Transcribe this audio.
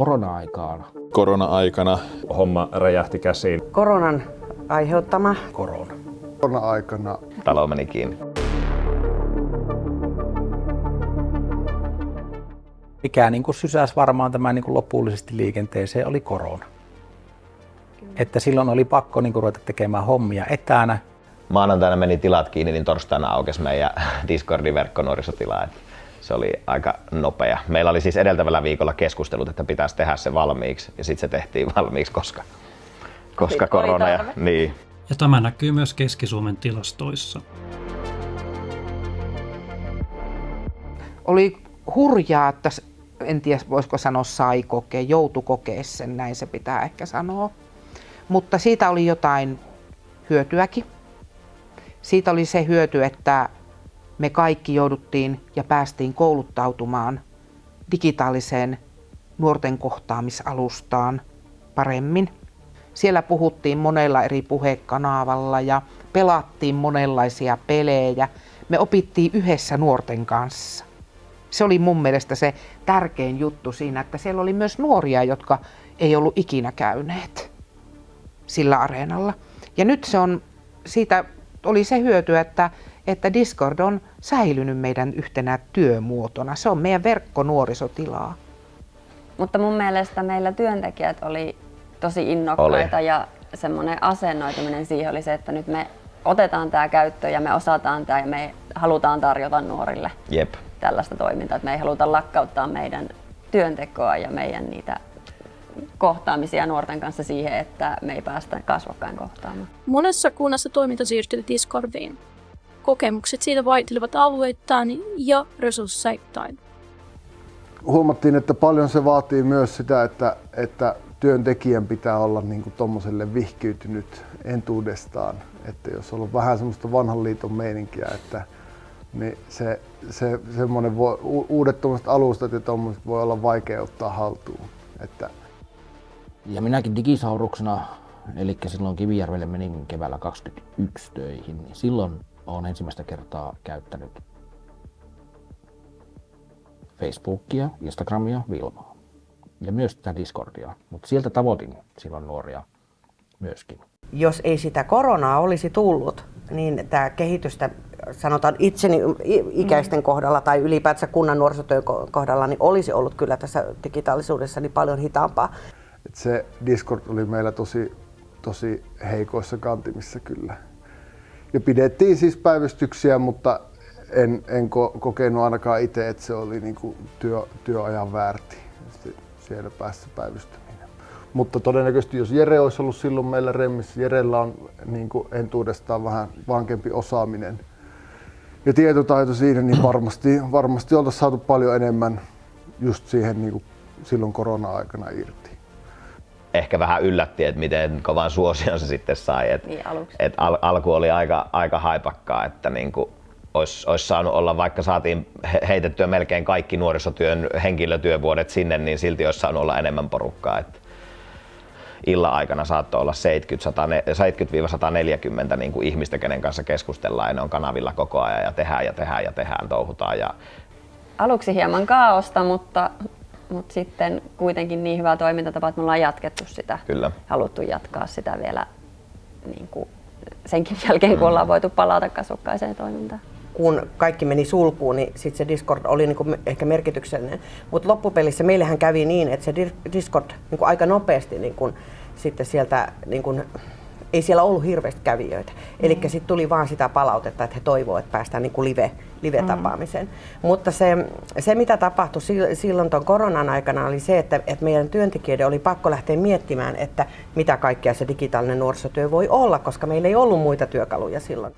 korona-aikaan. Korona-aikana homma räjähti käsiin. Koronan aiheuttama Korona. Korona-aikana talo meni kiinni. Mikä niin kuin sysäsi varmaan tämän niin kuin lopullisesti liikenteeseen oli korona. Että silloin oli pakko niin kuin ruveta tekemään hommia etänä. Maanantaina meni tilat kiinni, niin torstaina aukesi meidän Discordin verkkonuorisotila. Et se oli aika nopea. Meillä oli siis edeltävällä viikolla keskustelut, että pitäisi tehdä se valmiiksi ja sitten se tehtiin valmiiksi, koska, koska korona ja, niin, Ja tämä näkyy myös Keski-Suomen tilastoissa. oli hurjaa, että en tiedä voisiko sanoa sai kokea, joutu kokea sen, näin se pitää ehkä sanoa. Mutta siitä oli jotain hyötyäkin. Siitä oli se hyöty, että me kaikki jouduttiin ja päästiin kouluttautumaan digitaaliseen nuorten kohtaamisalustaan paremmin. Siellä puhuttiin monella eri puhekanavalla ja pelattiin monenlaisia pelejä. Me opittiin yhdessä nuorten kanssa. Se oli mun mielestä se tärkein juttu siinä, että siellä oli myös nuoria, jotka ei ollut ikinä käyneet sillä areenalla. Ja nyt se on, siitä oli se hyöty, että, että Discord on säilynyt meidän yhtenä työmuotona. Se on meidän verkkonuorisotilaa. Mutta mun mielestä meillä työntekijät oli tosi innokkaita Oli. ja semmoinen asennoituminen siihen oli se, että nyt me otetaan tämä käyttöön ja me osataan tämä ja me halutaan tarjota nuorille jep. tällaista toimintaa. Että me ei haluta lakkauttaa meidän työntekoa ja meidän niitä kohtaamisia nuorten kanssa siihen, että me ei päästä kasvokkain kohtaamaan. Monessa kunnassa toiminta siirtyi Discordiin. Kokemukset siitä vaihtelevat alueittain ja resursseittain. huomattiin, että paljon se vaatii myös sitä, että, että työntekijän pitää olla niin kuin tommoselle vihkiytynyt entuudestaan. Että jos on ollut vähän semmoista vanhan liiton meininkiä, että niin se, se semmoinen voi, uudet tommoset alustat ja tommoset voi olla vaikea ottaa haltuun. Että Ja minäkin digisauruksena, eli silloin Kivijärvelle menin keväällä 21 töihin, niin silloin olen ensimmäistä kertaa käyttänyt Facebookia, Instagramia, Vilmaa. Ja myös tätä Discordia. Mutta sieltä tavoitin silloin nuoria myöskin. jos ei sitä koronaa olisi tullut, niin tämä kehitystä, sanotaan itseni ikäisten kohdalla tai ylipäätänsä kunnan nuorisotyön ko- kohdalla, niin olisi ollut kyllä tässä digitaalisuudessa niin paljon hitaampaa. Et se Discord oli meillä tosi, tosi heikoissa kantimissa kyllä. Ja pidettiin siis päivystyksiä, mutta en, en ko- kokenut ainakaan itse, että se oli niinku työ, työajan väärti siellä päässä päivystäminen. Mutta todennäköisesti jos Jere olisi ollut silloin meillä remmissä, Jerellä on niinku entuudestaan vähän vankempi osaaminen ja tietotaito siinä, niin varmasti, varmasti oltaisiin saatu paljon enemmän just siihen niinku silloin korona-aikana irti. Ehkä vähän yllätti, että miten kovan suosion se sitten sai. Et, Niin, aluksi. et al- alku oli aika, aika haipakkaa, että niinku olisi, olisi saanut olla, vaikka saatiin he- heitettyä melkein kaikki nuorisotyön henkilötyövuodet sinne, niin silti olisi saanut olla enemmän porukkaa. Et illan aikana saattoi olla 70-140 niin kuin ihmistä, kenen kanssa keskustellaan ja ne on kanavilla koko ajan ja tehdään ja tehdään ja tehdään, touhutaan. Ja Aluksi hieman kaaosta, mutta, mutta sitten kuitenkin niin hyvä toimintatapa, että me ollaan jatkettu sitä. Kyllä. Haluttu jatkaa sitä vielä niin kuin senkin jälkeen, kun ollaan voitu palata kasvokkaiseen toimintaan. Kun kaikki meni sulkuun, niin sit se Discord oli niinku ehkä merkityksellinen. Mutta loppupelissä meillähän kävi niin, että se Di- Discord niinku aika nopeasti niinku, sitten sieltä niinku, ei siellä ollut hirveästi kävijöitä. Eli sitten tuli vaan sitä palautetta, että he toivoo, että päästään niin kuin live, live-tapaamiseen. Mutta se, se, mitä tapahtui sil- silloin tuon koronan aikana, oli se, että, että meidän työntekijöiden oli pakko lähteä miettimään, että mitä kaikkea se digitaalinen nuorisotyö voi olla, koska meillä ei ollut muita työkaluja silloin.